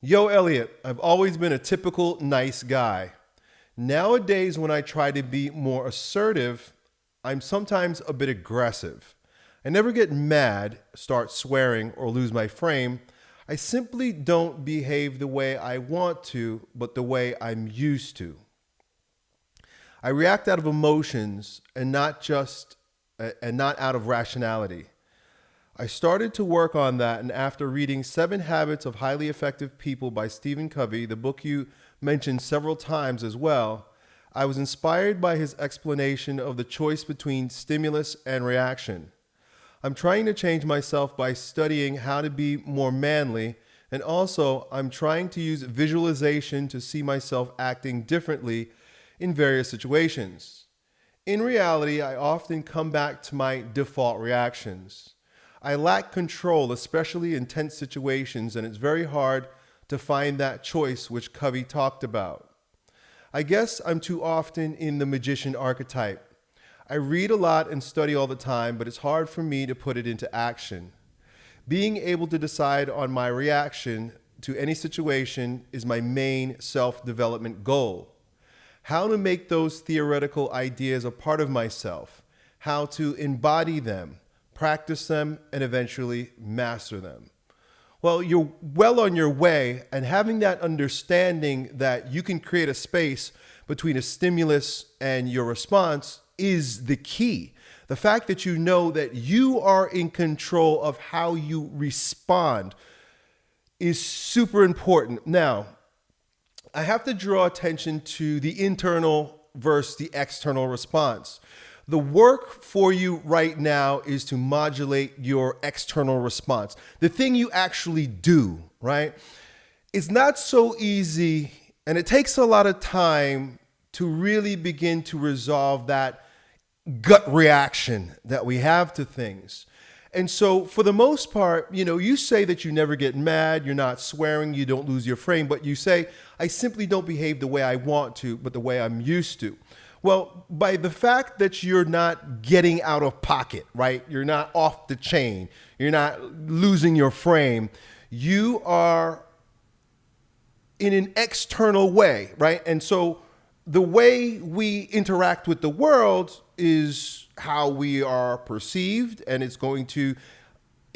Yo, Elliot, I've always been a typical nice guy. Nowadays, when I try to be more assertive, I'm sometimes a bit aggressive. I never get mad, start swearing, or lose my frame. I simply don't behave the way I want to, but the way I'm used to. I react out of emotions and not just and not out of rationality. I started to work on that, and after reading Seven Habits of Highly Effective People by Stephen Covey, the book you mentioned several times as well, I was inspired by his explanation of the choice between stimulus and reaction. I'm trying to change myself by studying how to be more manly, and also I'm trying to use visualization to see myself acting differently in various situations. In reality, I often come back to my default reactions. I lack control, especially in tense situations, and it's very hard to find that choice which Covey talked about. I guess I'm too often in the magician archetype. I read a lot and study all the time, but it's hard for me to put it into action. Being able to decide on my reaction to any situation is my main self development goal. How to make those theoretical ideas a part of myself, how to embody them, practice them, and eventually master them. Well, you're well on your way, and having that understanding that you can create a space between a stimulus and your response is the key. The fact that you know that you are in control of how you respond is super important. Now, I have to draw attention to the internal versus the external response. The work for you right now is to modulate your external response, the thing you actually do, right? It's not so easy and it takes a lot of time to really begin to resolve that gut reaction that we have to things. And so, for the most part, you know, you say that you never get mad, you're not swearing, you don't lose your frame, but you say, I simply don't behave the way I want to, but the way I'm used to. Well, by the fact that you're not getting out of pocket, right? You're not off the chain, you're not losing your frame, you are in an external way, right? And so the way we interact with the world is how we are perceived, and it's going to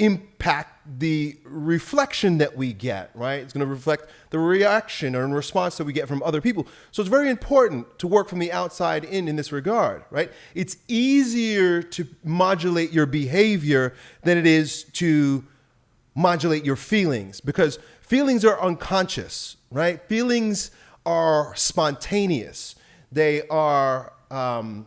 impact the reflection that we get, right? It's going to reflect the reaction or response that we get from other people. So it's very important to work from the outside in in this regard, right? It's easier to modulate your behavior than it is to modulate your feelings because feelings are unconscious, right? Feelings are spontaneous. They are um,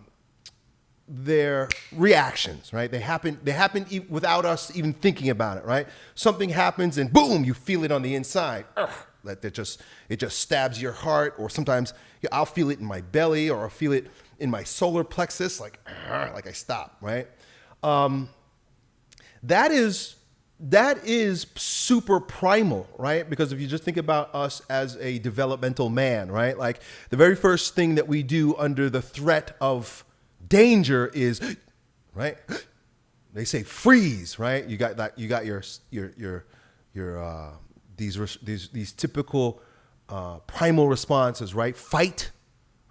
their reactions, right? They happen, they happen e without us even thinking about it, right? Something happens and boom, you feel it on the inside. Ugh, that, that just, it just stabs your heart. Or sometimes I'll feel it in my belly or I'll feel it in my solar plexus, like, like I stop, right? Um, that is, that is super primal, right? Because if you just think about us as a developmental man, right? Like the very first thing that we do under the threat of Danger is, right? They say freeze, right? You got that. You got your your your your uh, these these these typical uh, primal responses, right? Fight,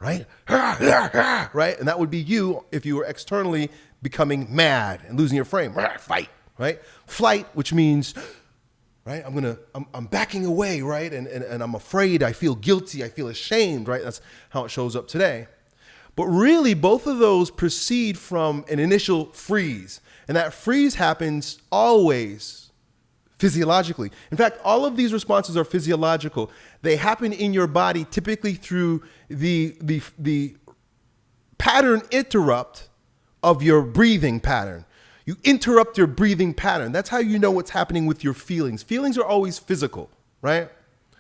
right? right? And that would be you if you were externally becoming mad and losing your frame. Fight, right? Flight, which means, right? I'm gonna, I'm, I'm backing away, right? And, and, and I'm afraid, I feel guilty, I feel ashamed, right? That's how it shows up today. But really, both of those proceed from an initial freeze. And that freeze happens always physiologically. In fact, all of these responses are physiological. They happen in your body typically through the, the, the pattern interrupt of your breathing pattern. You interrupt your breathing pattern. That's how you know what's happening with your feelings. Feelings are always physical, right?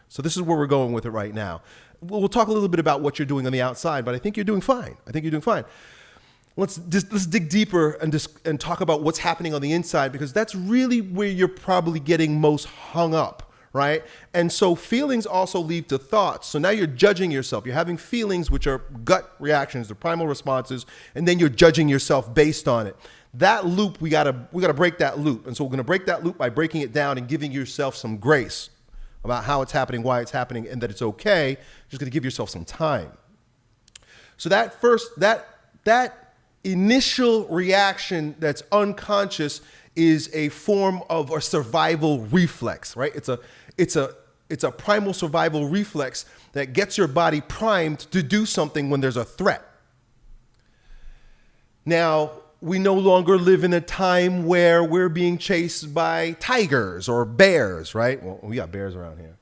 So this is where we're going with it right now we'll talk a little bit about what you're doing on the outside, but I think you're doing fine. I think you're doing fine. Let's just, let's dig deeper and just and talk about what's happening on the inside because that's really where you're probably getting most hung up, right? And so feelings also lead to thoughts. So now you're judging yourself. You're having feelings which are gut reactions, the primal responses, and then you're judging yourself based on it. That loop we gotta we gotta break that loop, and so we're gonna break that loop by breaking it down and giving yourself some grace. About how it's happening, why it's happening, and that it's okay. You're just going to give yourself some time. So that first, that, that initial reaction that's unconscious is a form of a survival reflex, right? It's a, it's a, it's a primal survival reflex that gets your body primed to do something when there's a threat. Now, we no longer live in a time where we're being chased by tigers or bears, right? Well, we got bears around here.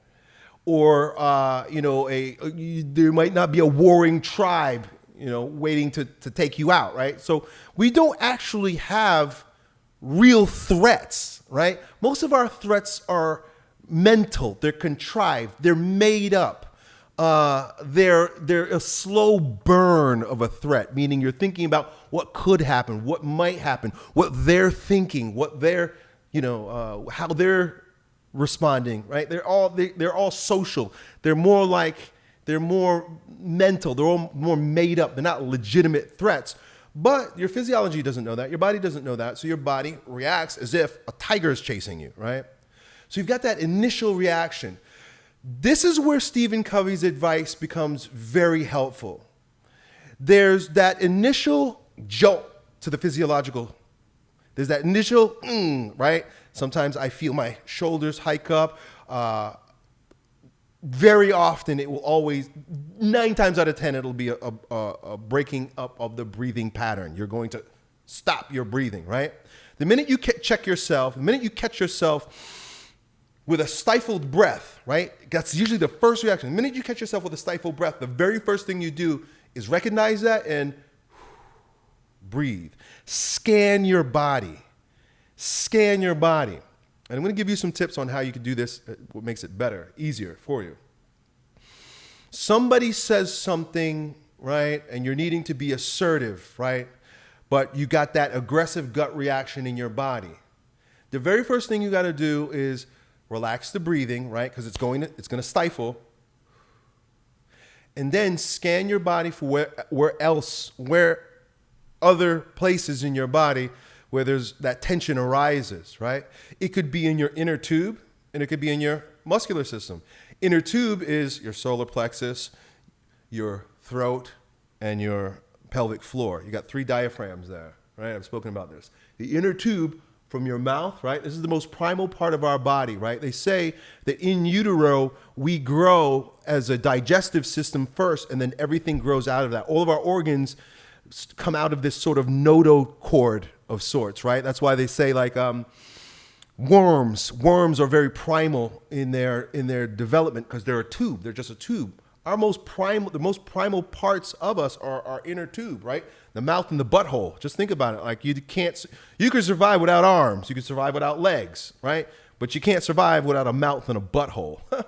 Or, uh, you know, a, a, there might not be a warring tribe, you know, waiting to, to take you out, right? So we don't actually have real threats, right? Most of our threats are mental, they're contrived, they're made up. Uh, they're they're a slow burn of a threat, meaning you're thinking about what could happen, what might happen, what they're thinking, what they're you know uh, how they're responding. Right? They're all they, they're all social. They're more like they're more mental. They're all more made up. They're not legitimate threats. But your physiology doesn't know that. Your body doesn't know that. So your body reacts as if a tiger is chasing you, right? So you've got that initial reaction. This is where Stephen Covey's advice becomes very helpful. There's that initial jolt to the physiological. There's that initial, mm, right? Sometimes I feel my shoulders hike up. Uh, very often it will always nine times out of ten it'll be a, a, a, breaking up of the breathing pattern you're going to stop your breathing right the minute you check yourself the minute you catch yourself with a stifled breath right? That's usually the first reaction. The minute you catch yourself with a stifled breath the very first thing you do is recognize that and breathe. Scan your body. Scan your body. And I'm going to give you some tips on how you can do this, uh, what makes it better, easier for you. Somebody says something, right, and you're needing to be assertive, right, but you got that aggressive gut reaction in your body. The very first thing you got to do is relax the breathing, right, because it's going to, it's going to stifle. And then scan your body for where, where else, where other places in your body where there's that tension arises, right? It could be in your inner tube and it could be in your muscular system. Inner tube is your solar plexus, your throat, and your pelvic floor. You got three diaphragms there, right? I've spoken about this. The inner tube from your mouth, right? This is the most primal part of our body, right? They say that in utero, we grow as a digestive system first, and then everything grows out of that. All of our organs come out of this sort of notochord of sorts, right? That's why they say like um, worms. Worms are very primal in their in their development because they're a tube. They're just a tube. Our most primal, the most primal parts of us are our inner tube, right? The mouth and the butthole. Just think about it. Like you can't, you can survive without arms. You can survive without legs, right? But you can't survive without a mouth and a butthole.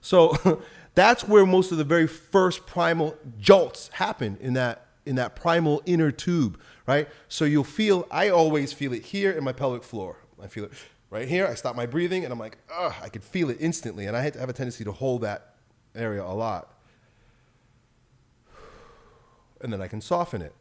so that's where most of the very first primal jolts happen in that in that primal inner tube, right? So you'll feel, I always feel it here in my pelvic floor. I feel it right here. I stop my breathing and I'm like, ugh, I can feel it instantly. And I have a tendency to hold that area a lot. And then I can soften it.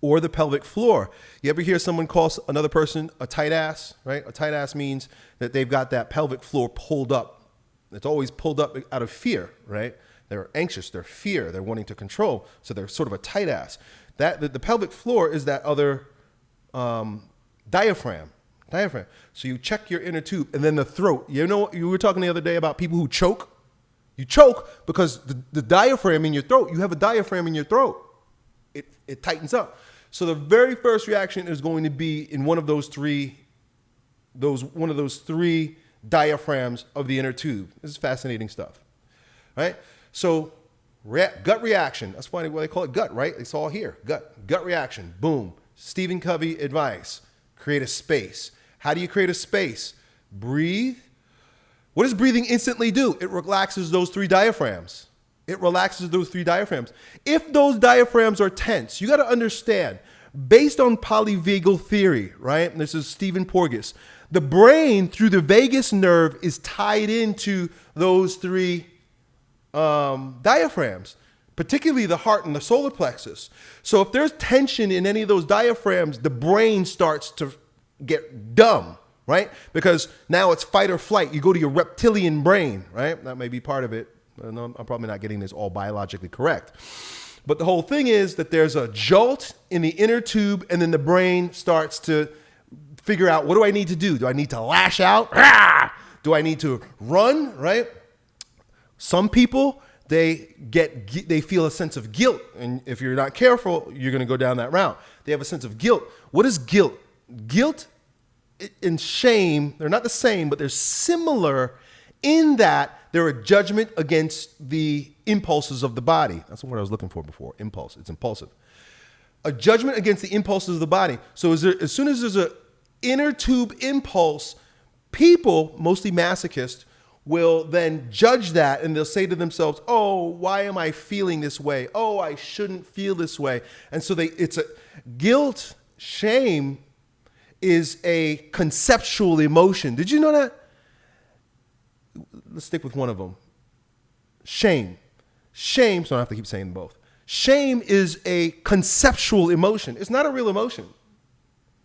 Or the pelvic floor. You ever hear someone call another person a tight ass, right? A tight ass means that they've got that pelvic floor pulled up. It's always pulled up out of fear, right? They're anxious, they're fear, they're wanting to control. So they're sort of a tight ass. That the, the pelvic floor is that other um, diaphragm. Diaphragm. So you check your inner tube and then the throat. You know, you were talking the other day about people who choke. You choke because the, the diaphragm in your throat, you have a diaphragm in your throat. It, it tightens up. So the very first reaction is going to be in one of those three, those one of those three diaphragms of the inner tube. This is fascinating stuff, right? So gut reaction. That's why they call it gut, right? It's all here. Gut, gut reaction. Boom. Stephen Covey advice. Create a space. How do you create a space? Breathe. What does breathing instantly do? It relaxes those three diaphragms. It relaxes those three diaphragms. If those diaphragms are tense, you got to understand, based on polyvagal theory, right? This is Stephen Porges. The brain, through the vagus nerve, is tied into those three um, diaphragms, particularly the heart and the solar plexus. So if there's tension in any of those diaphragms, the brain starts to get dumb, right? Because now it's fight or flight. You go to your reptilian brain, right? That may be part of it. Uh, I'm probably not getting this all biologically correct. But the whole thing is that there's a jolt in the inner tube, and then the brain starts to figure out what do I need to do? Do I need to lash out? Do I need to run? Right? Some people they get they feel a sense of guilt, and if you're not careful, you're going to go down that route. They have a sense of guilt. What is guilt? Guilt and shame, they're not the same, but they're similar in that they're a judgment against the impulses of the body. That's what I was looking for before. Impulse. It's impulsive. A judgment against the impulses of the body. So there, as soon as there's an inner tube impulse, people, mostly masochists, will then judge that and they'll say to themselves, "Oh, why am I feeling this way? Oh, I shouldn't feel this way." And so they it's a guilt, shame is a conceptual emotion. Did you know that? Let's stick with one of them. Shame. Shame, so I don't have to keep saying both. Shame is a conceptual emotion. It's not a real emotion.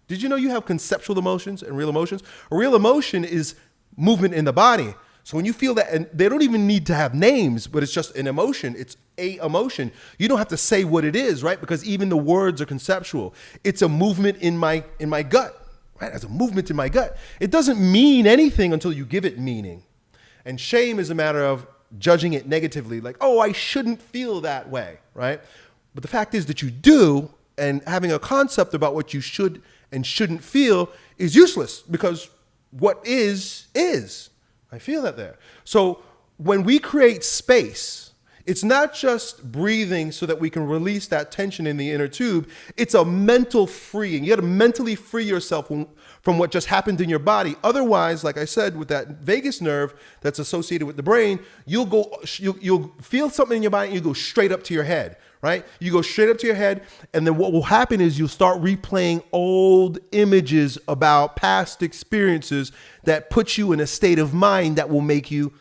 Did you know you have conceptual emotions and real emotions? A real emotion is movement in the body. So when you feel that, and they don't even need to have names, but it's just an emotion, it's a emotion. You don't have to say what it is, right? Because even the words are conceptual. It's a movement in my in my gut right? As a movement in my gut. It doesn't mean anything until you give it meaning. And shame is a matter of judging it negatively, like, oh, I shouldn't feel that way, right? But the fact is that you do, and having a concept about what you should and shouldn't feel is useless because what is, is. I feel that there. So when we create space, it's not just breathing so that we can release that tension in the inner tube. It's a mental freeing. You got to mentally free yourself from what just happened in your body. Otherwise, like I said, with that vagus nerve that's associated with the brain, you'll go, you'll, you'll feel something in your body and you go straight up to your head, right? You go straight up to your head. And then what will happen is you'll start replaying old images about past experiences that put you in a state of mind that will make you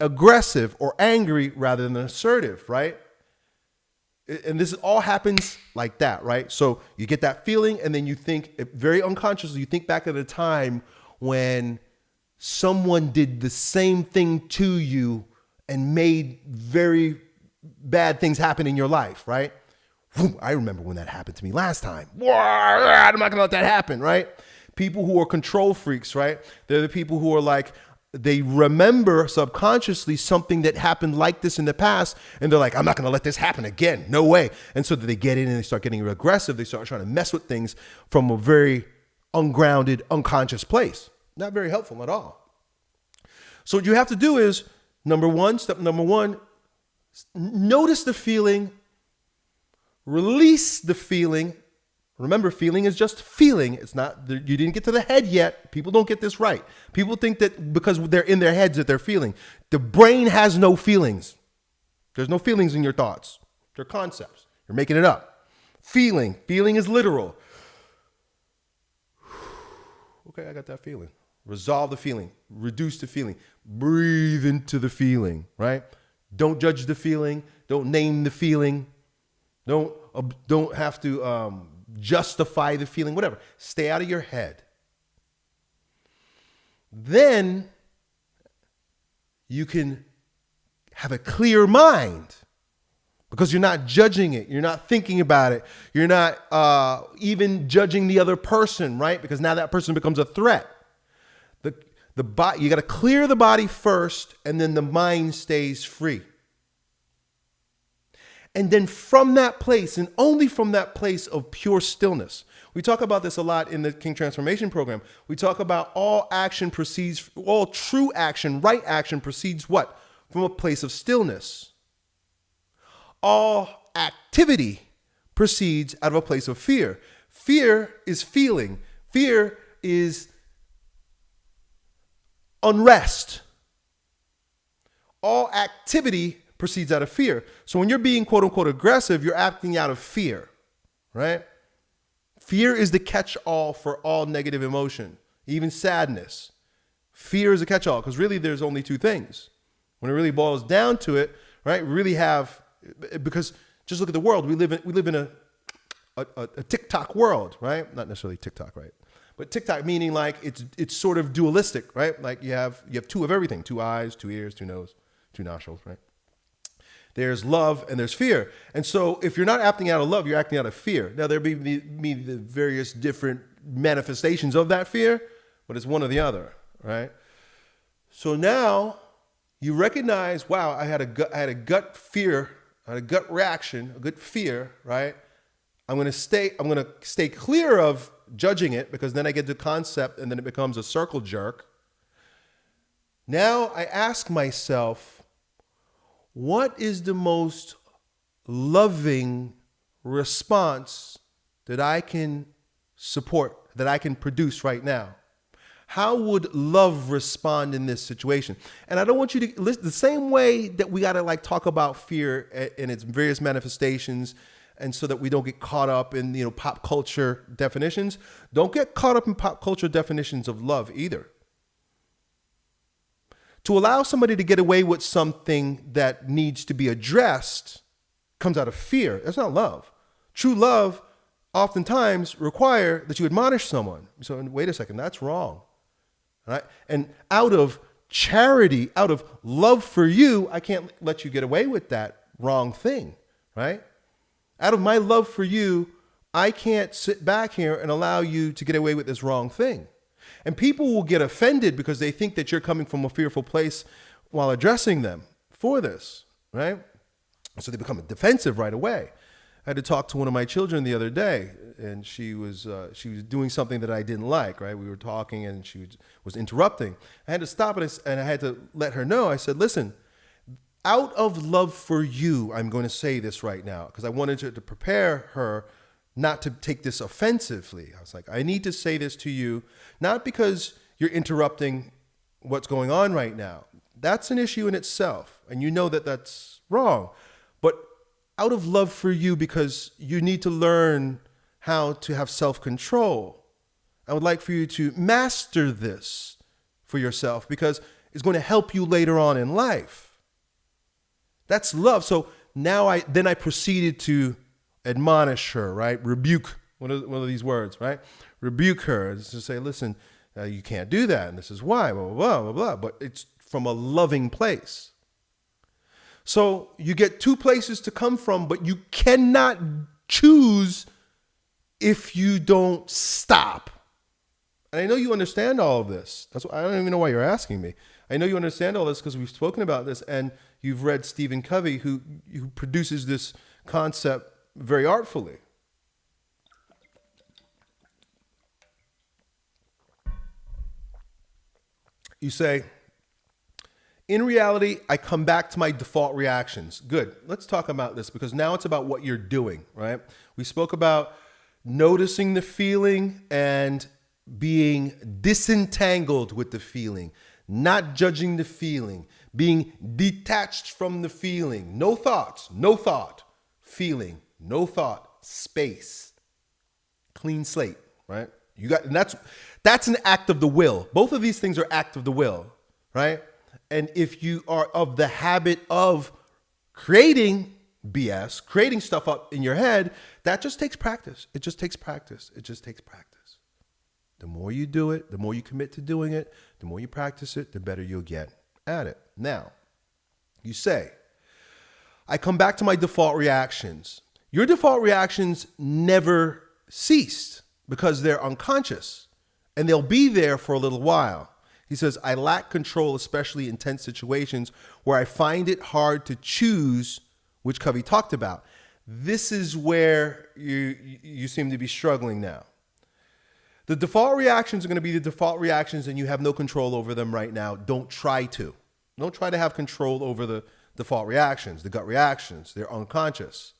aggressive or angry rather than assertive, right? And this all happens like that, right? So you get that feeling, and then you think very unconsciously, you think back at a time when someone did the same thing to you and made very bad things happen in your life, right? I remember when that happened to me last time. I'm not gonna let that happen, right? People who are control freaks, right? They're the people who are like, they remember subconsciously something that happened like this in the past and they're like i'm not going to let this happen again. No way. And so they get in and they start getting aggressive they start trying to mess with things from a very ungrounded unconscious place. Not very helpful at all. So what you have to do is number one step number one notice the feeling release the feeling Remember, feeling is just feeling. It's not, you didn't get to the head yet. People don't get this right. People think that because they're in their heads that they're feeling. The brain has no feelings. There's no feelings in your thoughts. They're concepts. You're making it up. Feeling. Feeling is literal. Okay, I got that feeling. Resolve the feeling. Reduce the feeling. Breathe into the feeling, right? Don't judge the feeling. Don't name the feeling. Don't, uh, don't have to um, justify the feeling, whatever. Stay out of your head. Then you can have a clear mind because you're not judging it. You're not thinking about it. You're not uh, even judging the other person, right? Because now that person becomes a threat. The, the body, you got to clear the body first, and then the mind stays free. And then from that place, and only from that place of pure stillness, we talk about this a lot in the King Transformation Program. We talk about all action proceeds, all true action, right action proceeds what? From a place of stillness. All activity proceeds out of a place of fear. Fear is feeling, fear is unrest. All activity proceeds out of fear. So when you're being quote unquote aggressive, you're acting out of fear, right? Fear is the catch all for all negative emotion, even sadness. Fear is a catch all because really there's only two things. When it really boils down to it, right? Really have, because just look at the world. We live in, we live in a, a, a TikTok world, right? Not necessarily TikTok, right? but TikTok meaning like it's it's sort of dualistic, right? Like you have you have two of everything, two eyes, two ears, two nose, two nostrils, right? There's love and there's fear. And so if you're not acting out of love, you're acting out of fear. Now there may be the various different manifestations of that fear, but it's one or the other, right? So now you recognize, wow, I had a gut, I had a gut fear, I had a gut reaction, a good fear, right? I'm gonna stay, I'm gonna stay clear of judging it because then I get the concept and then it becomes a circle jerk. Now I ask myself, what is the most loving response that I can support, that I can produce right now? How would love respond in this situation? And I don't want you to listen the same way that we got to like talk about fear and its various manifestations and so that we don't get caught up in you know pop culture definitions. Don't get caught up in pop culture definitions of love either. To allow somebody to get away with something that needs to be addressed comes out of fear. That's not love. True love oftentimes require that you admonish someone. So wait a second, that's wrong. Right? And out of charity, out of love for you, I can't let you get away with that wrong thing, right? Out of my love for you, I can't sit back here and allow you to get away with this wrong thing. And people will get offended because they think that you're coming from a fearful place while addressing them for this, right? So they become defensive right away. I had to talk to one of my children the other day, and she was uh, she was doing something that I didn't like. Right, we were talking, and she was, was interrupting. I had to stop it, and I had to let her know. I said, "Listen, out of love for you, I'm going to say this right now because I wanted to, to prepare her not to take this offensively. I was like, I need to say this to you, not because you're interrupting what's going on right now. That's an issue in itself, and you know that that's wrong." But out of love for you because you need to learn how to have self control. I would like for you to master this for yourself because it's going to help you later on in life. That's love. So now I then I proceeded to admonish her, right? Rebuke one of, one of these words, right? Rebuke her to say, listen, uh, you can't do that, and this is why, blah, blah, blah, blah, blah. But it's from a loving place. So you get two places to come from, but you cannot choose if you don't stop. And I know you understand all of this. That's why I don't even know why you're asking me. I know you understand all this because we've spoken about this and you've read Stephen Covey, who, who produces this concept very artfully. You say, in reality, I come back to my default reactions. Good. Let's talk about this because now it's about what you're doing, right? We spoke about noticing the feeling and being disentangled with the feeling, not judging the feeling, being detached from the feeling. No thoughts, no thought, feeling, no thought, space, clean slate, right? You got, and that's that's an act of the will. Both of these things are act of the will, right? And if you are of the habit of creating BS, creating stuff up in your head, that just takes practice. It just takes practice. It just takes practice. The more you do it, the more you commit to doing it, the more you practice it, the better you'll get at it. Now, you say, I come back to my default reactions. Your default reactions never ceased because they're unconscious and they'll be there for a little while. He says, I lack control, especially in tense situations where I find it hard to choose, which Covey talked about. This is where you, you seem to be struggling now. The default reactions are going to be the default reactions, and you have no control over them right now. Don't try to. Don't try to have control over the default reactions, the gut reactions. They're unconscious.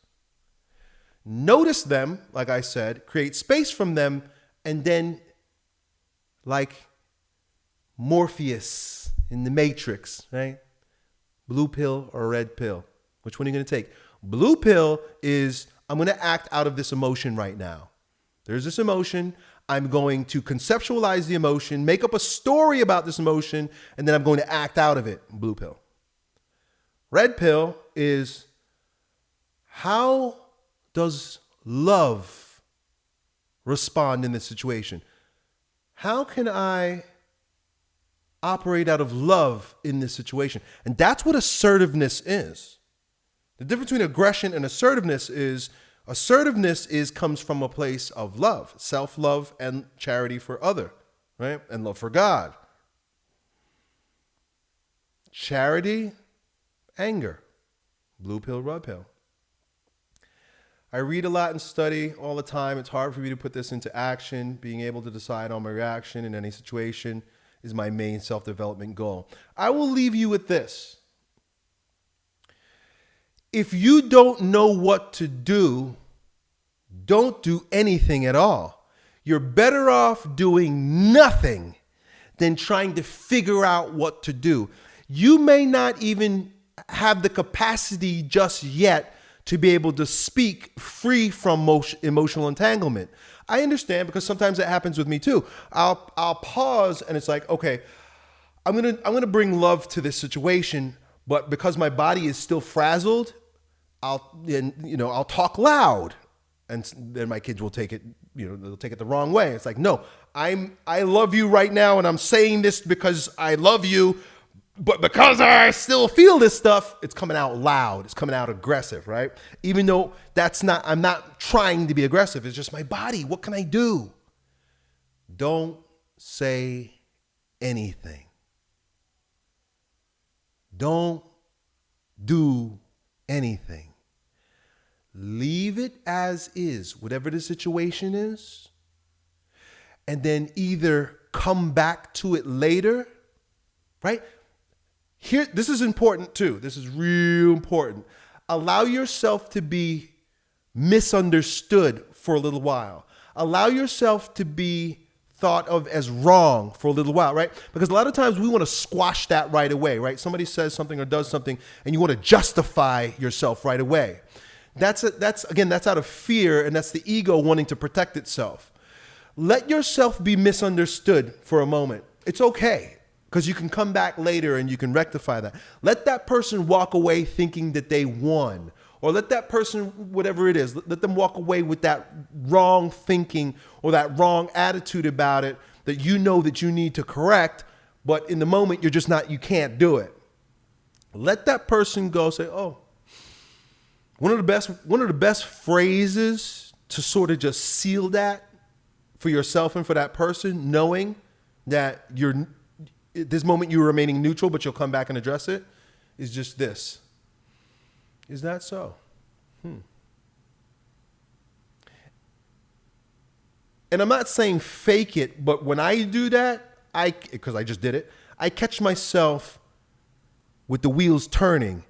Notice them, like I said, create space from them, and then, like Morpheus in the Matrix, right? Blue pill or red pill? Which one are you going to take? Blue pill is I'm going to act out of this emotion right now. There's this emotion. I'm going to conceptualize the emotion, make up a story about this emotion, and then I'm going to act out of it. Blue pill. Red pill is how does love respond in this situation? how can I operate out of love in this situation? And that's what assertiveness is. The difference between aggression and assertiveness is assertiveness is comes from a place of love, self-love and charity for other, right? And love for God. Charity, anger, blue pill, red pill. I read a lot and study all the time. It's hard for me to put this into action. Being able to decide on my reaction in any situation is my main self development goal. I will leave you with this. If you don't know what to do, don't do anything at all. You're better off doing nothing than trying to figure out what to do. You may not even have the capacity just yet to be able to speak free from emotional entanglement. I understand because sometimes that happens with me too. I'll I'll pause and it's like, okay, I'm gonna I'm gonna bring love to this situation, but because my body is still frazzled, I'll and you know I'll talk loud, and then my kids will take it you know they'll take it the wrong way. It's like no, I'm I love you right now, and I'm saying this because I love you, but because I still feel this stuff, it's coming out loud. It's coming out aggressive, right? Even though that's not, I'm not trying to be aggressive. It's just my body. What can I do? Don't say anything. Don't do anything. Leave it as is, whatever the situation is, and then either come back to it later, right? Here, this is important too. This is real important. Allow yourself to be misunderstood for a little while. Allow yourself to be thought of as wrong for a little while, right? Because a lot of times we want to squash that right away, right? Somebody says something or does something and you want to justify yourself right away. That's a, that's again that's out of fear and that's the ego wanting to protect itself. Let yourself be misunderstood for a moment. It's okay because you can come back later and you can rectify that. Let that person walk away thinking that they won, or let that person, whatever it is, let them walk away with that wrong thinking or that wrong attitude about it that you know that you need to correct, but in the moment you're just not, you can't do it. Let that person go say, oh, one of the best, one of the best phrases to sort of just seal that for yourself and for that person, knowing that you're this moment you're remaining neutral, but you'll come back and address it, is just this. Is that so? Hmm. And I'm not saying fake it, but when I do that, I because I just did it, I catch myself with the wheels turning.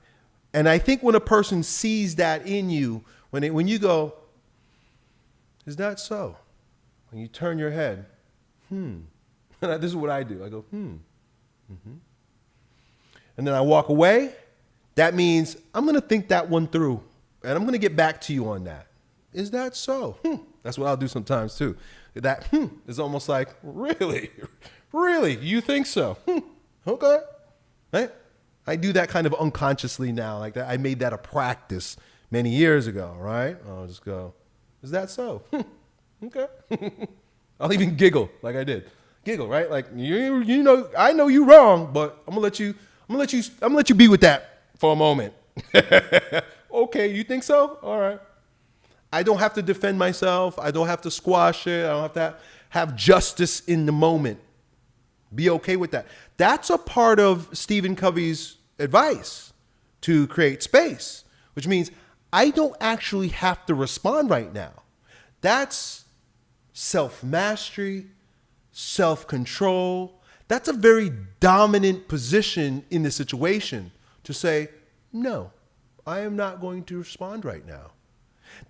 And I think when a person sees that in you, when it, when you go, is that so? When you turn your head, hmm. this is what I do. I go, hmm. Mm-hmm. And then I walk away. That means I'm going to think that one through and I'm going to get back to you on that. Is that so? Hmm. That's what I'll do sometimes too. That hmm, is almost like, really? Really? You think so? Hmm. Okay. Right? I do that kind of unconsciously now. Like that. I made that a practice many years ago, right? I'll just go, is that so? Hmm. Okay. I'll even giggle like I did giggle, right? Like you, you know, I know you wrong, but I'm gonna let you, I'm gonna let you, I'm gonna let you be with that for a moment. okay, you think so? All right. I don't have to defend myself. I don't have to squash it. I don't have to have justice in the moment. Be okay with that. That's a part of Stephen Covey's advice to create space, which means I don't actually have to respond right now. That's self mastery, self control. That's a very dominant position in the situation to say, no, I am not going to respond right now.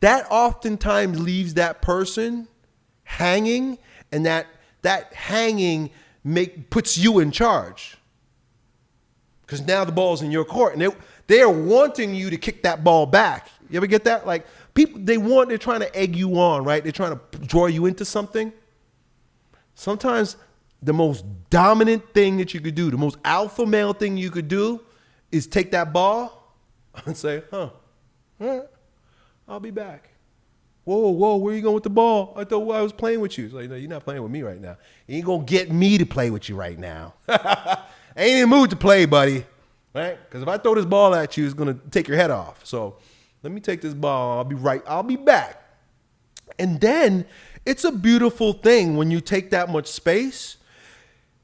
That oftentimes leaves that person hanging, and that, that hanging make, puts you in charge. Because now the ball's in your court, and they, they are wanting you to kick that ball back. You ever get that? Like people, they want, they're trying to egg you on, right? They're trying to draw you into something. Sometimes the most dominant thing that you could do, the most alpha male thing you could do is take that ball and say, huh, right, I'll be back. Whoa, whoa, where are you going with the ball? I thought I was playing with you. It's like, no, you're not playing with me right now. You ain't gonna get me to play with you right now. Ain't in mood to play, buddy. Right? Because if I throw this ball at you, it's gonna take your head off. So let me take this ball. I'll be right. I'll be back. And then it's a beautiful thing when you take that much space.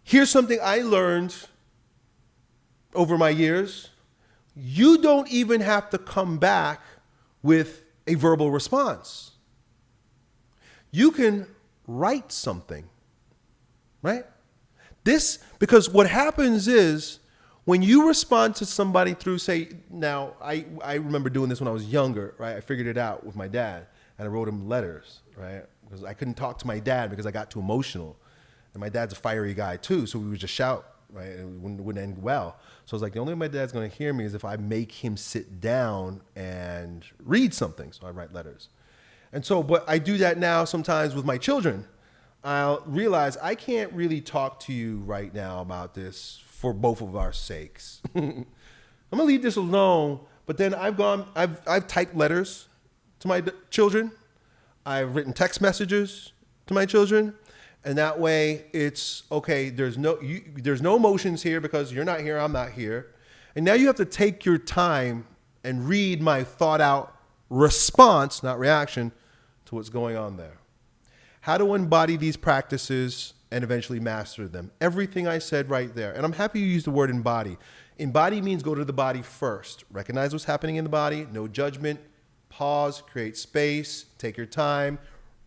Here's something I learned over my years. You don't even have to come back with a verbal response. You can write something, right? This, because what happens is when you respond to somebody through, say, now, I, I remember doing this when I was younger, right? I figured it out with my dad and I wrote him letters, right? Because I couldn't talk to my dad because I got too emotional. And my dad's a fiery guy too, so we would just shout, right? And it wouldn't, wouldn't end well. So I was like, the only way my dad's gonna hear me is if I make him sit down and read something. So I write letters. And so, but I do that now sometimes with my children. I'll realize I can't really talk to you right now about this for both of our sakes. I'm gonna leave this alone. But then I've gone, I've, I've typed letters to my children. I've written text messages to my children. And that way it's okay, there's no you, there's no emotions here because you're not here, I'm not here. And now you have to take your time and read my thought out response, not reaction, to what's going on there. How to embody these practices and eventually master them. Everything I said right there. And I'm happy you used the word embody. Embody means go to the body first. Recognize what's happening in the body, no judgment, pause, create space, take your time,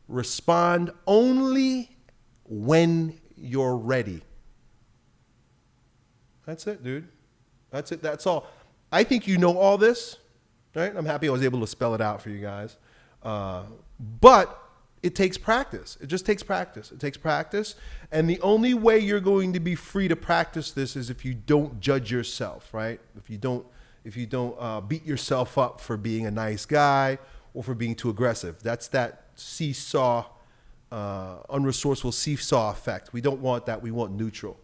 respond only when you're ready. That's it, dude. That's it. That's all. I think you know all this, right? I'm happy I was able to spell it out for you guys. Uh, but it takes practice. It just takes practice. It takes practice. And the only way you're going to be free to practice this is if you don't judge yourself, right? If you don't, if you don't uh, beat yourself up for being a nice guy or for being too aggressive. That's that seesaw uh, unresourceful seesaw effect. We don't want that. We want neutral.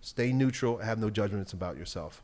Stay neutral. Have no judgments about yourself.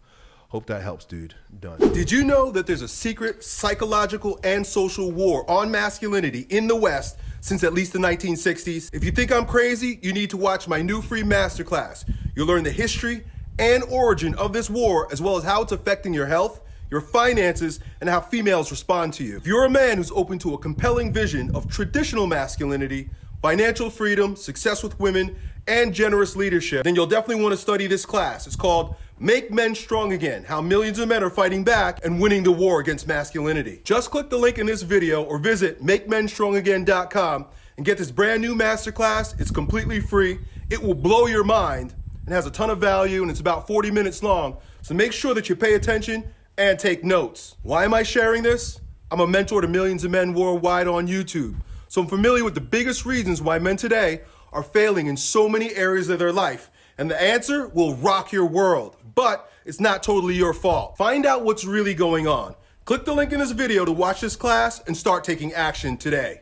Hope that helps, dude. Done. Did you know that there's a secret psychological and social war on masculinity in the West since at least the 1960s? If you think I'm crazy, you need to watch my new free masterclass. You'll learn the history and origin of this war, as well as how it's affecting your health, your finances, and how females respond to you. If you're a man who's open to a compelling vision of traditional masculinity, financial freedom, success with women, and generous leadership, then you'll definitely want to study this class. It's called Make Men Strong Again, How Millions of Men Are Fighting Back and Winning the War Against Masculinity. Just click the link in this video or visit MakeMenStrongAgain.com and get this brand new masterclass. It's completely free. It will blow your mind and has a ton of value and it's about 40 minutes long. So make sure that you pay attention and take notes. Why am I sharing this? I'm a mentor to millions of men worldwide on YouTube. So I'm familiar with the biggest reasons why men today are failing in so many areas of their life. And the answer will rock your world, but it's not totally your fault. Find out what's really going on. Click the link in this video to watch this class and start taking action today.